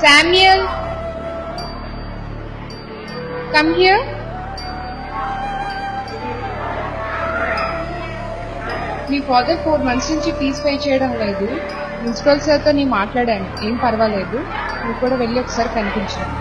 Samuel, come here. మీ father four months నుంచి fees pay చేయడం లేదు. ప్రిన్సిపల్ సార్తో నేను మాట్లాడాను. ఏం పర్వాలేదు. నువ్వు కూడా వెళ్ళి ఒకసారి కనిపించాను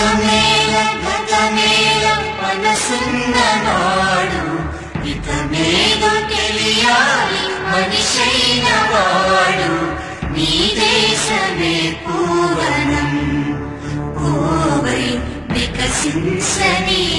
మతమేల గతమేల మనసున్న నాడు ఇతమేదో తెలియాలి మనిషైన వాడు నీ దేశమే పూవనం పూవై వికసించని జీవి